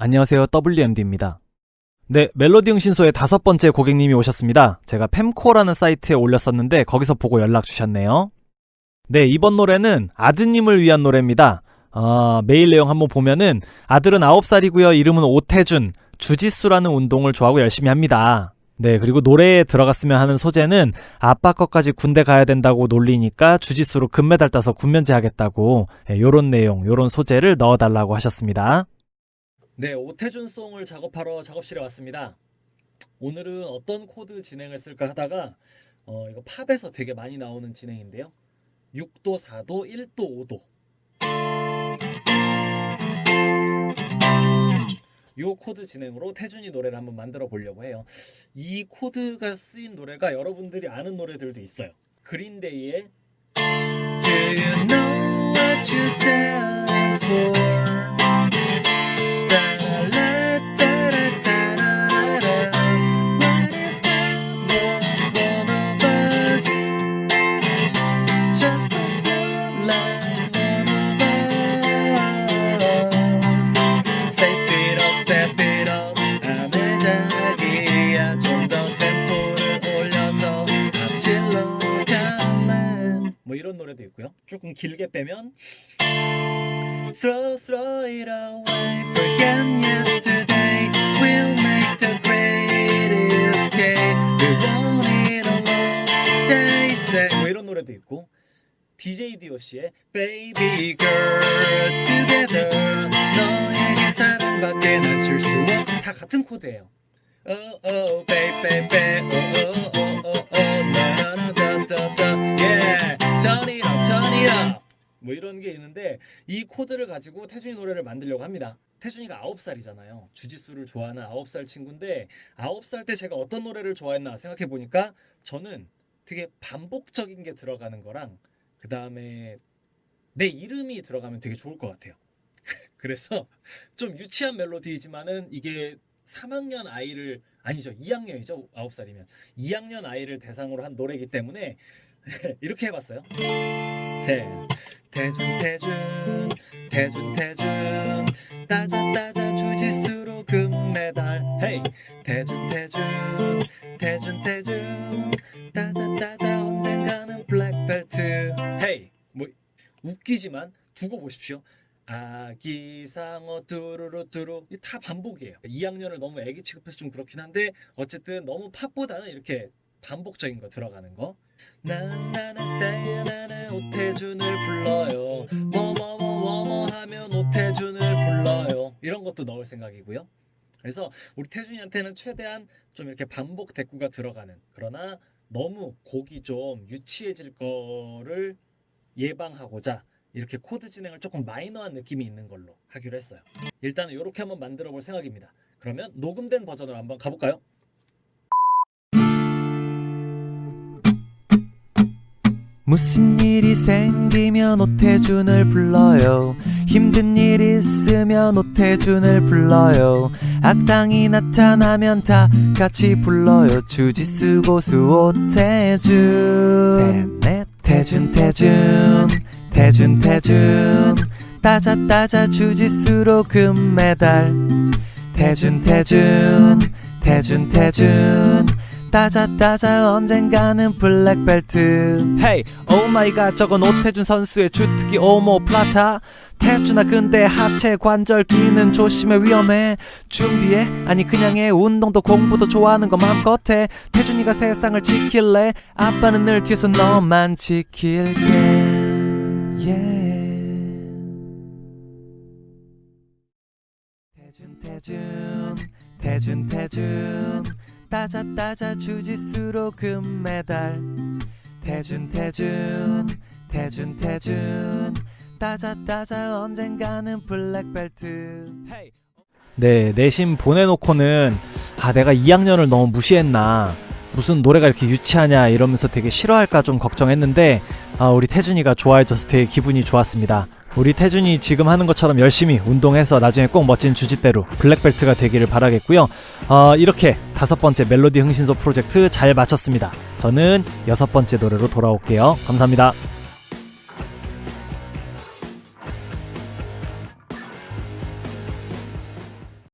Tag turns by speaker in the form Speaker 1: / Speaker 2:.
Speaker 1: 안녕하세요. WMD입니다. 네, 멜로디 흥신소의 다섯 번째 고객님이 오셨습니다. 제가 fem코라는 사이트에 올렸었는데 거기서 보고 연락 주셨네요. 네, 이번 노래는 아드님을 위한 노래입니다. 어, 메일 내용 한번 보면은 아들은 9살이고요. 이름은 오태준, 주짓수라는 운동을 좋아하고 열심히 합니다. 네, 그리고 노래에 들어갔으면 하는 소재는 아빠 것까지 군대 가야 된다고 놀리니까 주짓수로 금메달 따서 군면제 하겠다고 네, 요런 내용, 요런 소재를 넣어달라고 하셨습니다. 네, 오태준 song을 작업하러 작업실에 왔습니다. 오늘은 어떤 코드 진행을 쓸까 하다가 어, 이거 팝에서 되게 많이 나오는 진행인데요. 6도, 4도, 1도, 5도. 요 코드 진행으로 태준이 노래를 한번 만들어 보려고 해요. 이 코드가 쓰인 노래가 여러분들이 아는 노래들도 있어요. 그린데이의 Do you know what's worth fighting for? 뭐 노래도 있고요 조금 길게 빼면 Throw, throw it away Forget yesterday We'll make the greatest day We want it all day say 뭐 이런 노래도 있고 DJ DOC의 Baby Girl Together 너에게 사랑밖에 난줄수 없어 다 같은 코드예요 Oh oh baby baby oh oh oh oh oh na na na 뭐 이런 게 있는데 이 코드를 가지고 태준이 노래를 만들려고 합니다. 태준이가 9살이잖아요. 주짓수를 좋아하는 9살 친구인데 9살 때 제가 어떤 노래를 좋아했나 생각해 보니까 저는 되게 반복적인 게 들어가는 거랑 그 다음에 내 이름이 들어가면 되게 좋을 것 같아요. 그래서 좀 유치한 멜로디이지만은 이게 3학년 아이를 아니죠. 2학년이죠. 9살이면. 2학년 아이를 대상으로 한 노래이기 때문에 이렇게 해봤어요. 세 태준 태준 태준 태준. 따자 따자 주짓수로 금메달. 헤이. 태준 태준 태준 태준. 따자 따자 언젠가는 블랙벨트. 헤이. 뭐 웃기지만 두고 보십시오. 아기 상어 뚜루루 뚜루. 이다 반복이에요. 2학년을 너무 애기 취급해서 좀 그렇긴 한데 어쨌든 너무 팝보다는 이렇게 반복적인 거 들어가는 거? 나나나 stay 나는 오태준을 불러요. 뭐뭐뭐뭐뭐 하면 오태준을 불러요. 이런 것도 넣을 생각이고요. 그래서 우리 태준이한테는 최대한 좀 이렇게 반복 대구가 들어가는 그러나 너무 곡이 좀 유치해질 거를 예방하고자 이렇게 코드 진행을 조금 마이너한 느낌이 있는 걸로 하기로 했어요. 일단은 이렇게 한번 만들어 볼 생각입니다. 그러면 녹음된 버전으로 한번 가볼까요?
Speaker 2: 무슨 일이 생기면 오태준을 불러요. 힘든 일 있으면 오태준을 불러요. 악당이 나타나면 다 같이 불러요. 주짓수 고수 오태준. 셋넷. 태준 태준. 태준 태준. 따자 따자 주짓수로 금메달. 태준 태준. 태준 태준 따자 따자 언젠가는 black belt. Hey oh my god 저건 오태준 선수의 주특기 omoplata 태준아 근데 하체 관절 기는 조심해 위험해. 준비해? 아니 그냥 해. 운동도 공부도 좋아하는 거 맘껏 해. 태준이가 세상을 지킬래? 아빠는 늘 뒤에서 너만 지킬게. Yeah. 태준 태준 태준 태준 따자 따자 주짓수로 금메달. 태준 태준 태준 태준. 따자 따자 언젠가는 블랙벨트. 헤이
Speaker 1: 네, 내심 보내놓고는 아 내가 2학년을 너무 무시했나? 무슨 노래가 이렇게 유치하냐? 이러면서 되게 싫어할까 좀 걱정했는데 아 우리 태준이가 좋아해줘서 되게 기분이 좋았습니다 우리 태준이 지금 하는 것처럼 열심히 운동해서 나중에 꼭 멋진 주짓대로 블랙벨트가 되기를 바라겠고요. 어, 이렇게 다섯 번째 멜로디 흥신소 프로젝트 잘 마쳤습니다. 저는 여섯 번째 노래로 돌아올게요. 감사합니다